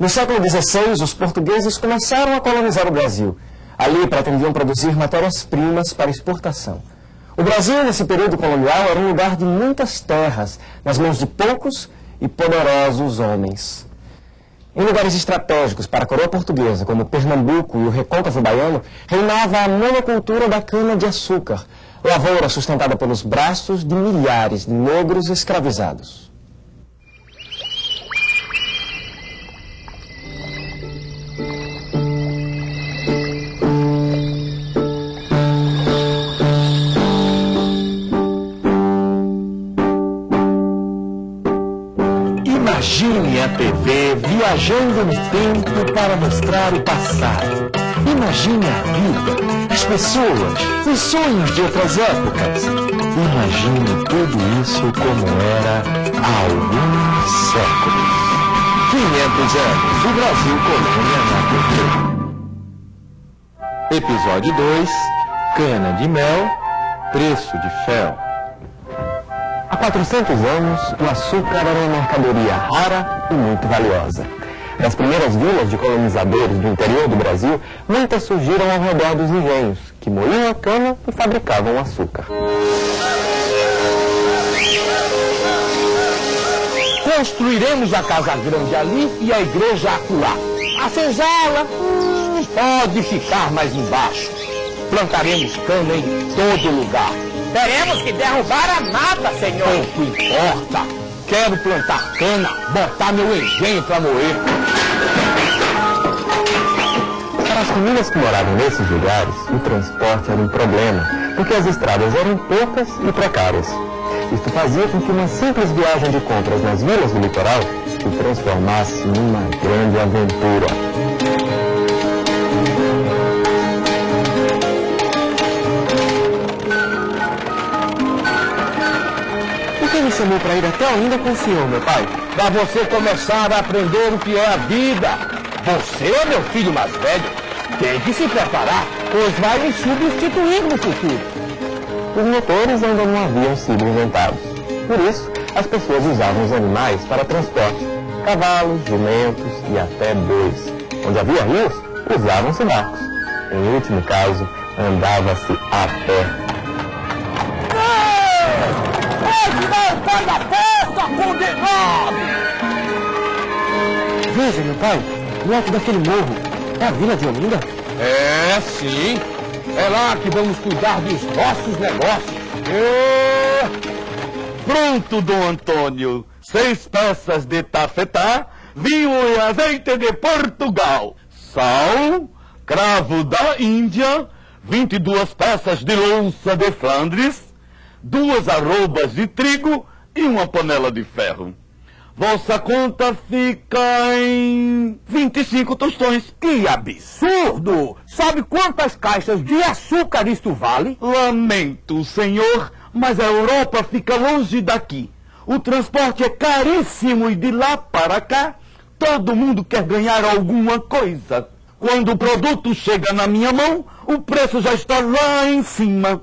No século XVI, os portugueses começaram a colonizar o Brasil. Ali pretendiam produzir matérias-primas para exportação. O Brasil, nesse período colonial, era um lugar de muitas terras, nas mãos de poucos e poderosos homens. Em lugares estratégicos para a coroa portuguesa, como Pernambuco e o recôncavo baiano, reinava a monocultura da cana-de-açúcar, lavoura sustentada pelos braços de milhares de negros escravizados. Imagine a TV viajando no tempo para mostrar o passado. Imagine a vida, as pessoas, os sonhos de outras épocas. Imagine tudo isso como era há alguns séculos. 500 anos, o Brasil colônia na TV. Episódio 2, Cana de Mel, Preço de Fel. Há 400 anos, o açúcar era uma mercadoria rara e muito valiosa. Das primeiras vilas de colonizadores do interior do Brasil, muitas surgiram ao redor dos engenhos, que moíam a cana e fabricavam açúcar. Construiremos a casa grande ali e a igreja acolá. A senzala hum, pode ficar mais embaixo. Plantaremos cana em todo lugar. Teremos que derrubar a mata, senhor. Pouco importa. Quero plantar cana, botar meu engenho para moer. Para as famílias que moravam nesses lugares, o transporte era um problema, porque as estradas eram poucas e precárias. Isto fazia com que uma simples viagem de compras nas vilas do litoral se transformasse numa grande aventura. Por que me chamou para ir até Olinda com o senhor, meu pai? Para você começar a aprender o que é a vida. Você meu filho mais velho. Tem que se preparar, pois vai me substituir no futuro. Os motores ainda não haviam sido inventados. Por isso, as pessoas usavam os animais para transporte. Cavalos, jumentos e até bois. Onde havia rios, usavam-se barcos. Em último caso, andava-se a pé. Pai, no alto daquele morro, é a vila de Olinda? É, sim. É lá que vamos cuidar dos nossos negócios. Pronto, Dom Antônio. Seis peças de tafetá, vinho e azeite de Portugal. Sal, cravo da Índia, 22 peças de louça de Flandres, duas arrobas de trigo e uma panela de ferro. Vossa conta fica em 25 tostões. Que absurdo! Sabe quantas caixas de açúcar isto vale? Lamento, senhor, mas a Europa fica longe daqui. O transporte é caríssimo e de lá para cá, todo mundo quer ganhar alguma coisa. Quando o produto chega na minha mão, o preço já está lá em cima.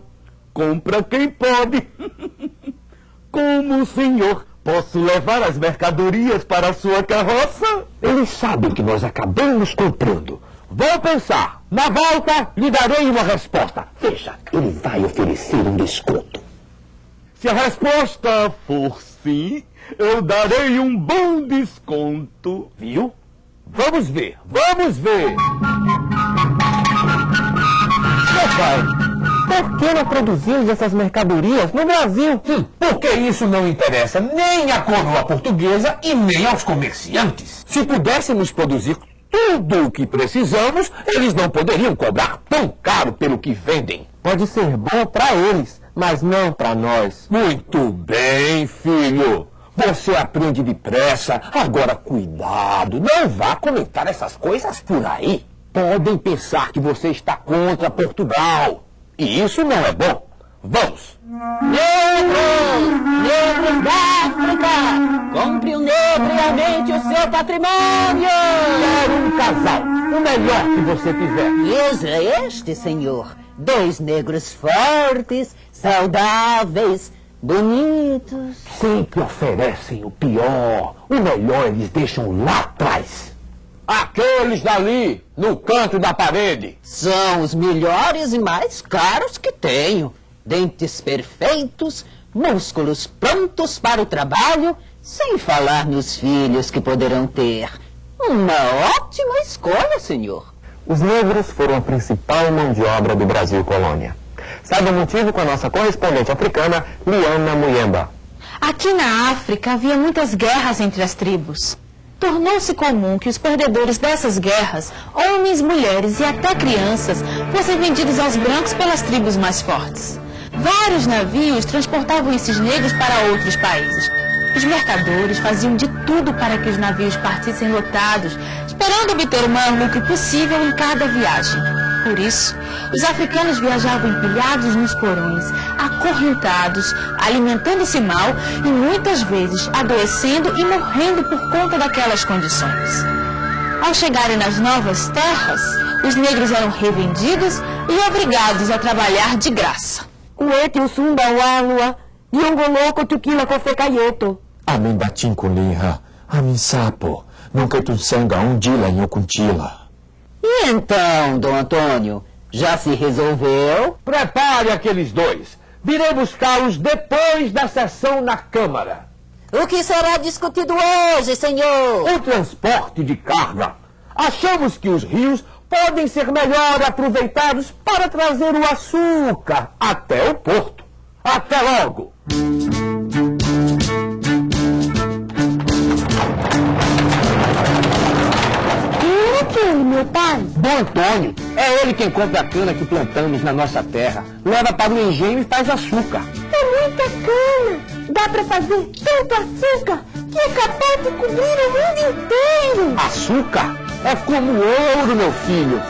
Compra quem pode. Como, senhor? Posso levar as mercadorias para a sua carroça? Eles sabem que nós acabamos comprando. Vou pensar. Na volta, lhe darei uma resposta. Veja, ele vai oferecer um desconto. Se a resposta for sim, eu darei um bom desconto. Viu? Vamos ver, vamos ver. Meu pai, por que não produzimos essas mercadorias no Brasil? Hum, porque isso não interessa nem à coroa portuguesa e nem aos comerciantes. Se pudéssemos produzir tudo o que precisamos, eles não poderiam cobrar tão caro pelo que vendem. Pode ser bom para eles, mas não para nós. Muito bem, filho. Você aprende depressa. Agora, cuidado. Não vá comentar essas coisas por aí. Podem pensar que você está contra Portugal. E isso não é bom. Vamos. Negros! Negros da África! Compre o negro e aumente o seu patrimônio! Quero um casal. O melhor que você tiver. Veja este, senhor. Dois negros fortes, saudáveis, bonitos. Sempre oferecem o pior. O melhor eles deixam lá atrás. Aqueles dali, no canto da parede. São os melhores e mais caros que tenho. Dentes perfeitos, músculos prontos para o trabalho, sem falar nos filhos que poderão ter. Uma ótima escolha, senhor. Os negros foram a principal mão de obra do Brasil colônia. Saiba o motivo com a nossa correspondente africana, Liana Muyemba. Aqui na África havia muitas guerras entre as tribos. Tornou-se comum que os perdedores dessas guerras, homens, mulheres e até crianças, fossem vendidos aos brancos pelas tribos mais fortes. Vários navios transportavam esses negros para outros países. Os mercadores faziam de tudo para que os navios partissem lotados, esperando obter o maior lucro possível em cada viagem. Por isso, os africanos viajavam empilhados nos porões, acorrentados, alimentando-se mal e muitas vezes adoecendo e morrendo por conta daquelas condições. Ao chegarem nas novas terras, os negros eram revendidos e obrigados a trabalhar de graça. Uete usumba walua, diongoloko tukila kofekayeto. Amin batin kuliha, amin sapo, nunca tu sanga undila nhocuntila. E então, Dom Antônio, já se resolveu? Prepare aqueles dois. Virei buscá-los depois da sessão na Câmara. O que será discutido hoje, senhor? O transporte de carga. Achamos que os rios podem ser melhor aproveitados para trazer o açúcar até o porto. Até logo! Meu pai? Bom Antônio, é ele quem compra a cana que plantamos na nossa terra, leva para o engenho e faz açúcar. É muita cana. Dá pra fazer tanto açúcar que é capaz de cobrir o mundo inteiro. Açúcar é como ouro, meu filho.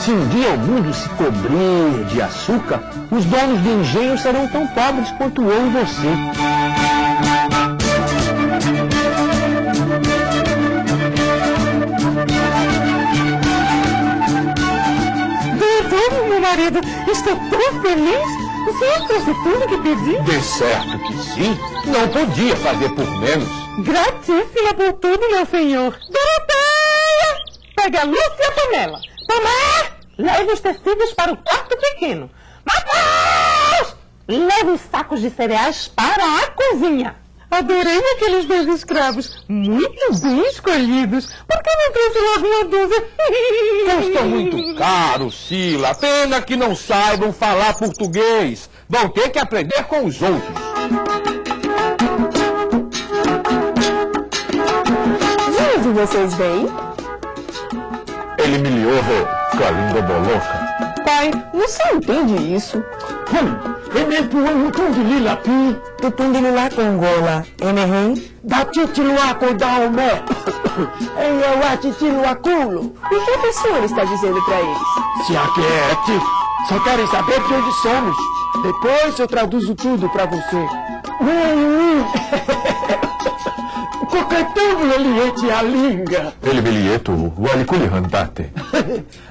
Se um dia o mundo se cobrir de açúcar, os donos de engenho serão tão pobres quanto eu e você. Estou tão feliz. O senhor trouxe tudo que pedi? De certo que sim, não podia fazer por menos. Gratíssima por tudo, meu senhor. Doroteia! Pegue a luz e a panela. Tomé! Leve os tecidos para o quarto pequeno. Matheus! Leve os sacos de cereais para a cozinha. Adorei aqueles dois escravos. Muito bem escolhidos. Por que não trouxe logo uma dúzia? Custa muito caro, Sila. Pena que não saibam falar português. Vão ter que aprender com os outros. De onde vocês vêm? Ele me liou com a língua boloca. Pai, você entende isso? Hum, Emepuano Kundililapi, Tutundilila Congola, Emerém? Datitiluaco Daomé, Eneuatitiluaculo. O que o senhor está dizendo para eles? Se aquiete, só querem saber de onde somos. Depois eu traduzo tudo para você. Coquetão eliete a língua. Ele bilheto, o aliculi handate.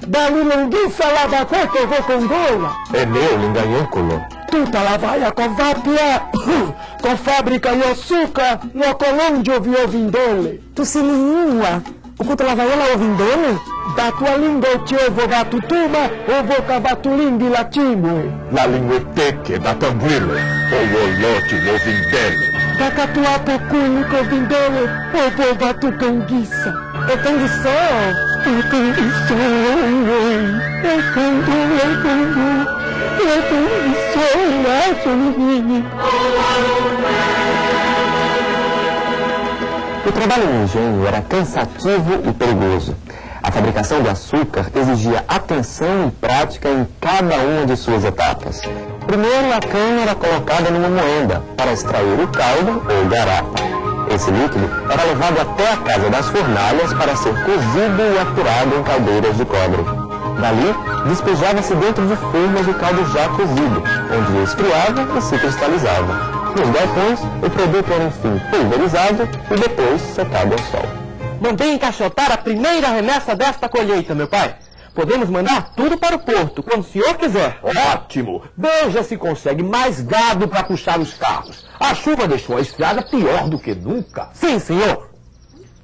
Dalilonguin salada coco vou congola. É meu linganhêncolo. Tuta la vai a covapia. Com fábrica e açúcar no colôndio viovindole. Tu se língua. O culto lavaiola ovindole? Da tua língua eu te ovo vatutuma, ovo cavatulimbi latimo. La lingueteque da tambuilo, o olote novindele. Da catuata cúnico vindole, ovo vatucanguiça. Eu tenho sol. Eu canguiçou, eu cangu, eu cangu. O trabalho no engenho era cansativo e perigoso. A fabricação do açúcar exigia atenção e prática em cada uma de suas etapas. Primeiro, a cana era colocada numa moenda para extrair o caldo ou garapa. Esse líquido era levado até a casa das fornalhas para ser cozido e apurado em caldeiras de cobre. Dali, despejava-se dentro de formas o caldo já cozido, onde esfriava e se cristalizava. Nos galpões, o produto era enfim pulverizado e depois secado ao sol. Mandei encaixotar a primeira remessa desta colheita, meu pai. Podemos mandar tudo para o porto, quando o senhor quiser. Ótimo! Veja se consegue mais gado para puxar os carros. A chuva deixou a estrada pior do que nunca. Sim, senhor.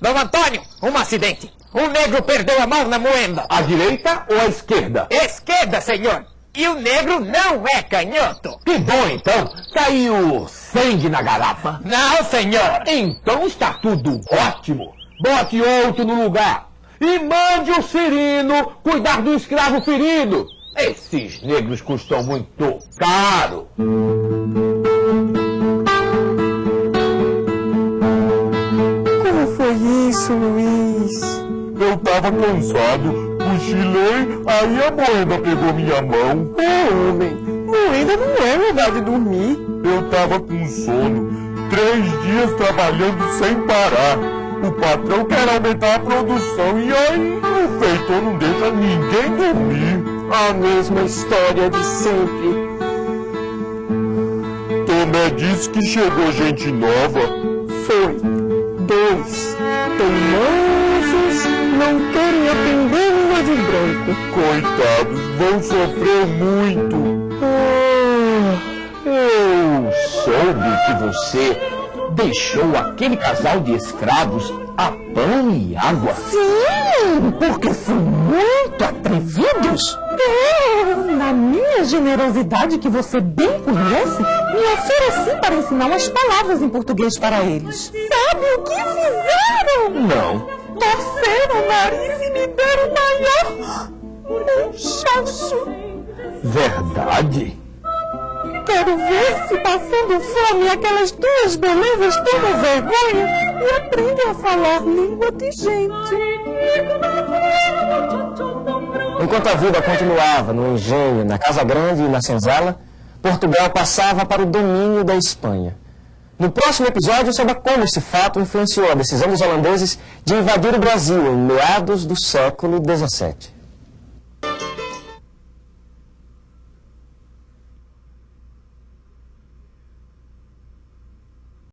Dom Antônio, um acidente. O negro perdeu a mão na moenda. A direita ou a esquerda? Esquerda, senhor. E o negro não é canhoto. Que bom, então. Caiu sangue na garrafa. Não, senhor. Então está tudo ótimo. Bote outro no lugar. E mande o Cirino cuidar do escravo ferido. Esses negros custam muito caro. Como foi isso, Luiz? Eu tava cansado, cochilei, aí a moeda pegou minha mão. Ô, homem, moeda não é lugar de dormir. Eu tava com sono, três dias trabalhando sem parar. O patrão quer aumentar a produção e aí o feitor não deixa ninguém dormir. A mesma história de sempre. Tomé disse que chegou gente nova. Foi. Dois. Teimosos, não querem aprender língua de branco. Coitados, vão sofrer muito. Ah, eu soube que você deixou aquele casal de escravos a pão e água. Sim, porque são muito atrevidos. É, na minha generosidade, que você bem conhece, me ofereci para ensinar as palavras em português para eles. Sabe o que fizeram? Não. Torceram o nariz e me deram maior chacho. Verdade? Quero ver se passando fome aquelas duas belezas tomam vergonha e aprendem a falar língua de gente. Enquanto a vida continuava no engenho, na Casa Grande e na senzala, Portugal passava para o domínio da Espanha. No próximo episódio, saiba como esse fato influenciou a decisão dos holandeses de invadir o Brasil em meados do século XVII.